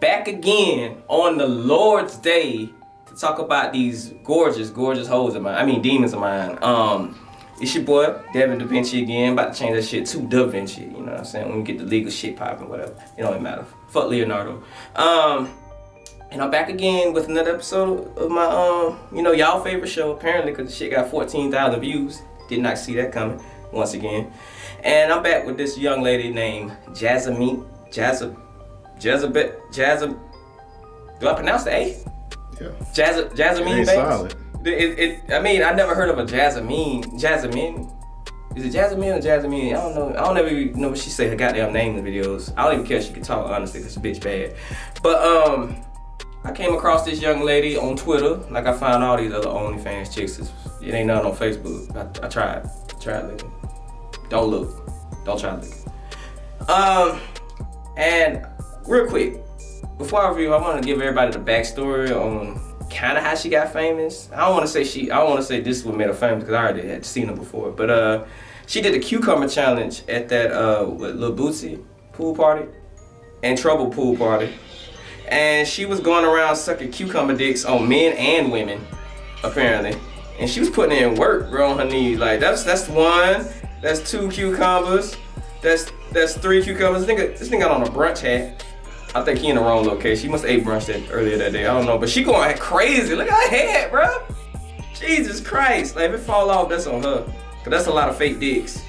back again on the Lord's Day to talk about these gorgeous, gorgeous hoes of mine. I mean, demons of mine. Um, it's your boy, Devin Da Vinci again. About to change that shit to Da Vinci. You know what I'm saying? When we get the legal shit popping, whatever. It don't even matter. Fuck Leonardo. Um, and I'm back again with another episode of my, um, you know, y'all favorite show, apparently, because the shit got 14,000 views. Did not see that coming, once again. And I'm back with this young lady named Jasmine, Jazza, Jezebel, Jazza, do I pronounce the A? Yeah. Jazza, Jasmine Banks? solid. It, it, I mean, I never heard of a Jasmine. Jasmine? Is it Jasmine or Jasmine? I don't know. I don't ever even know what she say her goddamn name in the videos. I don't even care if she can talk, honestly, because the bitch bad. But, um, I came across this young lady on Twitter, like I found all these other OnlyFans chicks. It ain't nothing on Facebook. I, I tried. I tried looking. Don't look. Don't try to look. Um, and real quick, before I review, I want to give everybody the backstory on kind of how she got famous. I don't want to say she, I don't want to say this is what made her famous because I already had seen her before. But uh, she did the cucumber challenge at that uh, Lil Boosie pool party and Trouble pool party. And she was going around sucking cucumber dicks on men and women, apparently. And she was putting in work, bro, on her knees. Like that's that's one, that's two cucumbers, that's that's three cucumbers. This nigga, this nigga got on a brunch hat. I think he in the wrong location. She must have ate brunch that earlier that day. I don't know, but she going crazy. Look at her head, bro. Jesus Christ! Like if it fall off, that's on her. Cause that's a lot of fake dicks.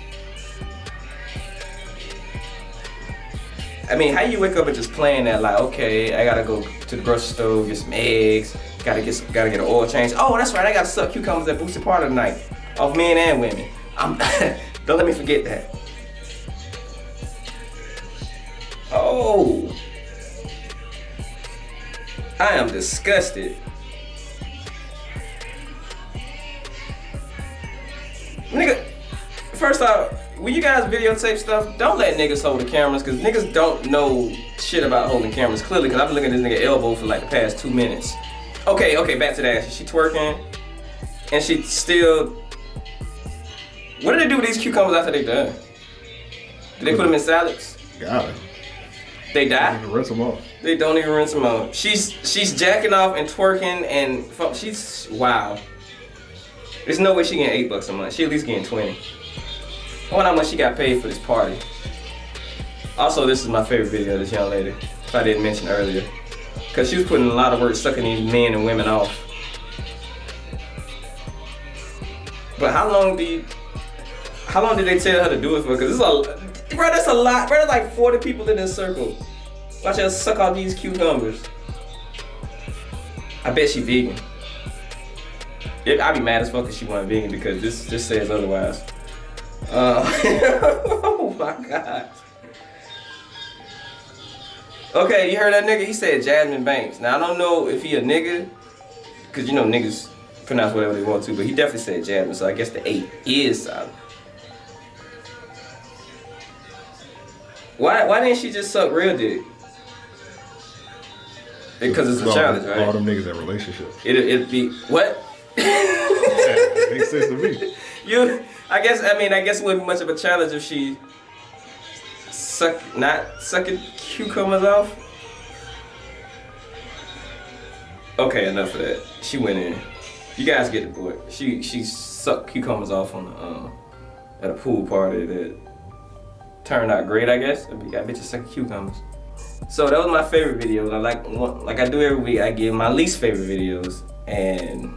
I mean, how you wake up and just playing that like, okay, I gotta go to the grocery store, get some eggs, gotta get some, gotta get an oil change. Oh, that's right, I gotta suck cucumbers at Boosted Part of the night, of men and women. I'm, don't let me forget that. Oh, I am disgusted. Nigga, first off, when you guys videotape stuff, don't let niggas hold the cameras because niggas don't know shit about holding cameras clearly because I've been looking at this nigga elbow for like the past two minutes. Okay, okay, back to that. She twerking and she still. What do they do with these cucumbers after they done? Do they put them in salads? Got it. They die? You can rinse them off. They don't even rinse them off. She's she's jacking off and twerking and fu- she's wow. There's no way she getting eight bucks a month. She at least getting twenty. I wonder how much she got paid for this party. Also, this is my favorite video of this young lady. If I didn't mention earlier, cause she was putting a lot of work sucking these men and women off. But how long do you? How long did they tell her to do it for? Cause this is a, bro, that's a lot. Bro, there's like 40 people in this circle. Watch her suck all these cucumbers. I bet she vegan. It, I'd be mad as fuck if she wasn't vegan because this this says otherwise. Uh, oh my god. Okay, you heard that nigga? He said Jasmine Banks. Now I don't know if he a nigga, cause you know niggas pronounce whatever they want to, but he definitely said Jasmine. So I guess the eight is solid. Why why didn't she just suck real dick? Because it's a All- challenge, All them niggas in relationships. It it'd be what? Yeah, makes sense to me. You, I guess, I mean, I guess it wouldn't be much of a challenge if she suck, not sucking cucumbers off. Okay, enough of that. She went in. You guys get the point. She she sucked cucumbers off on the um at a pool party that turned out great, I guess. Got bitches sucking cucumbers. So that was my favorite video. I like like I do every week. I give my least favorite videos, and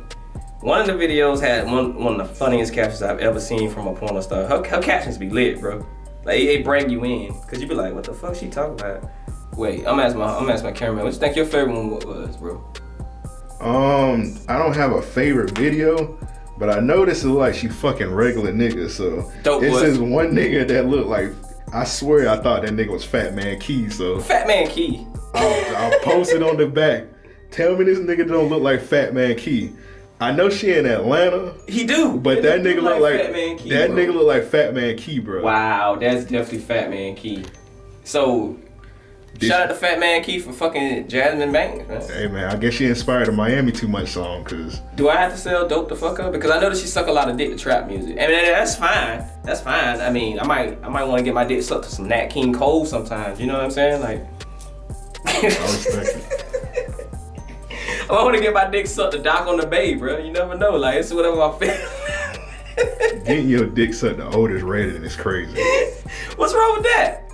one of the videos had one one of the funniest captions I've ever seen from a porno star. Her, her captions be lit, bro. Like it, it bring you in, cause you be like, what the fuck she talking about? Wait, I'm asking my I'm asking my cameraman. What you think your favorite one was, bro? Um, I don't have a favorite video, but I know this is like she fucking regular niggas. So Dope it's this one nigga that looked like. I swear I thought that nigga was Fat Man Key. So Fat Man Key. I'll, I'll post it on the back. Tell me this nigga don't look like Fat Man Key. I know she in Atlanta, He do. but that nigga look like Fat Man Key, that bro. nigga look like Fat Man Key, bro. Wow, that's definitely Fat Man Key. So shout out to Fat Man Keith for fucking Jasmine Banks, man. Hey man, I guess she inspired the Miami Too Much song, cause Do I have to sell dope the fuck up? Because I know that she suck a lot of dick to trap music. I mean, that's fine. That's fine. I mean, I might, I might want to get my dick sucked to some Nat King Cole sometimes. You know what I'm saying? Like, I respect it. I want to get my dick sucked to dock on the bay, bro. You never know. Like it's whatever I feel. Getting your dick sucked the Otis Redding is crazy. What's wrong with that?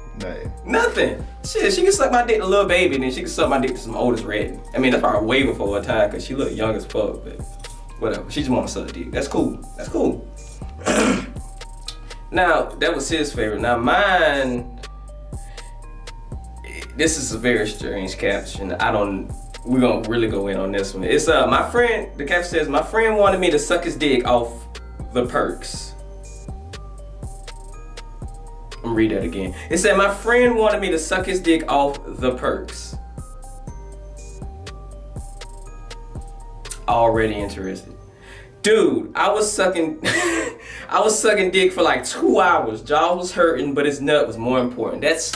Nothing. Shit, she can suck my dick to Lil Baby, and then she can suck my dick to some oldest red. I mean, that's probably way before her time, cause she look young as fuck, but whatever. She just want to suck dick. That's cool. That's cool. now, that was his favorite. Now, mine, this is a very strange caption. I don't, we're gonna really go in on this one. It's, uh, my friend, the caption says, my friend wanted me to suck his dick off the perks. I'm read that again. It said, my friend wanted me to suck his dick off the perks. Already interested. Dude, I was sucking, I was sucking dick for like two hours. Jaw was hurting, but his nut was more important. That's,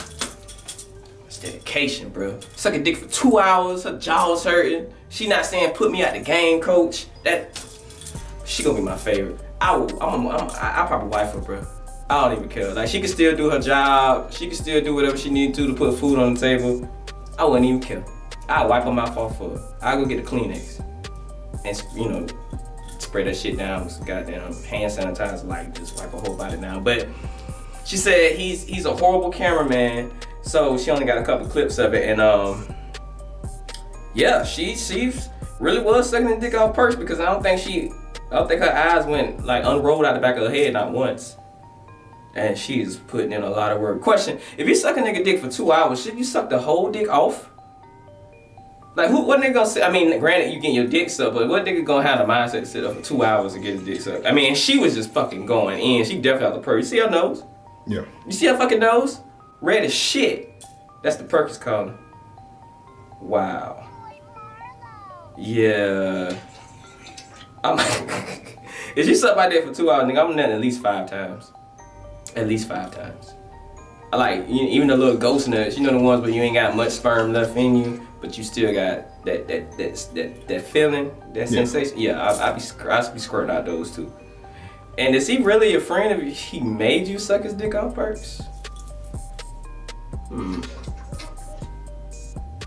that's dedication, bro. Sucking dick for two hours, her jaw was hurting. She not saying put me out the game, coach. That, she gonna be my favorite. I will, I'm, I'm, I, I probably wife her, bro. I don't even care. Like she can still do her job. She can still do whatever she need to to put food on the table. I wouldn't even care. I wipe her mouth off for her. I go get a Kleenex and you know spray that shit down with goddamn hand sanitizer, like just wipe her whole body down. But she said he's he's a horrible cameraman, so she only got a couple clips of it, and um, yeah, she she really was sucking the dick off purse because I don't think she, I don't think her eyes went like unrolled out the back of her head not once. And she's putting in a lot of work. Question: If you suck a nigga dick for two hours, should you suck the whole dick off? Like who? What nigga gonna say? I mean, granted, you get your dick sucked, but what nigga gonna have the mindset to sit up for two hours and get his dick sucked? I mean, she was just fucking going in. She definitely had the perk. You see her nose? Yeah. You see her fucking nose? Red as shit. That's the Perkins color. Wow. Yeah. I'm. if she suck my dick for two hours, nigga, I'm nutting at least five times. At least five times. I like you- even the little ghost nuts. You know the ones where you ain't got much sperm left in you, but you still got that that that that, that feeling, that Yeah. sensation. Yeah, I, I be I be squirting out those too. And is he really a friend if he made you suck his dick off perks? Hmm.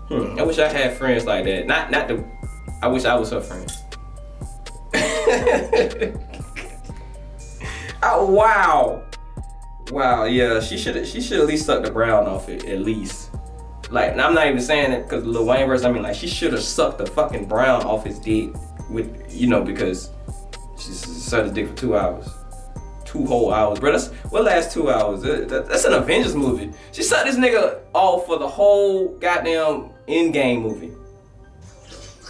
Hmm. I wish I had friends like that. Not not the. I wish I was her friend. oh wow. Wow, yeah, she should she should at least suck the brown off it, at least. Like, and I'm not even saying it because Lil Wayne verse. I mean, like, she should have sucked the fucking brown off his dick with, you know, because she sucked his dick for two hours, two whole hours, bro. That's what last two hours? That- that- That's an Avengers movie. She sucked this nigga off for the whole goddamn Endgame movie.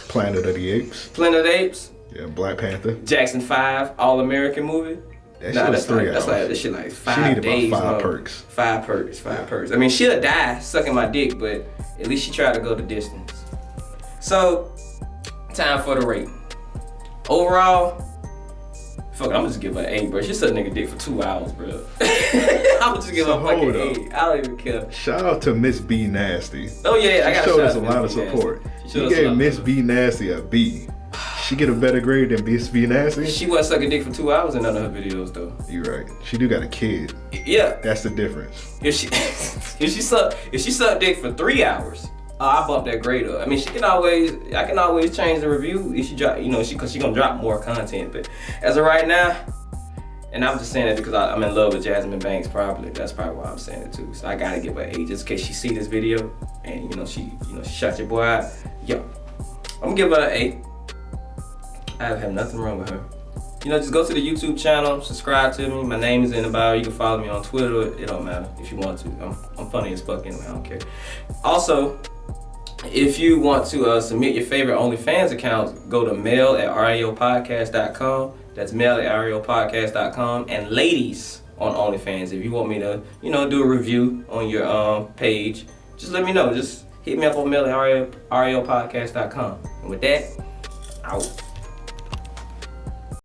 Planet of the Apes. Planet of the Apes, Yeah, Black Panther. Jackson Five, All American movie. That Nah, shit was that's three like, that's like this shit like five needed about five long. perks. Five perks. Five perks. I mean, she'll die sucking my dick, but at least she tried to go the distance. So, time for the rate. Overall, fuck, I'm gonna just give her an eight, bro. She sucked nigga dick for two hours, bro. I'm gonna just give her So a fucking up. eight. I don't even care. Shout out to Miss B Nasty. Oh yeah, I She got showed us a lot of support. He gave Miss B Nasty a B. She get a better grade than Miss B Nasty. She wasn't sucking dick for two hours in none of her videos though. You're right. She do got a kid. Yeah, That's the difference. If she if she suck if she sucked dick for three hours, uh, I bump that grade up. I mean, she can always I can always change the review if she drop you know she cause she gonna drop more content. But as of right now, and I'm just saying that because I, I'm in love with Jasmine Banks. Probably that's probably why I'm saying it too. So I gotta give her an eight just in case she see this video and you know she you know she shot your boy out. Yo, I'm gonna give her an eight. I have nothing wrong with her. You know, just go to the YouTube channel, subscribe to me. My name is in the bio. You can follow me on Twitter. It don't matter if you want to. I'm, I'm funny as fuck anyway. I don't care. Also, if you want to uh, submit your favorite OnlyFans accounts, go to mail at reopodcast.com. That's mail at reopodcast.com. And ladies on OnlyFans, if you want me to, you know, do a review on your um, page, just let me know. Just hit me up on mail at reopodcast.com. And with that, out.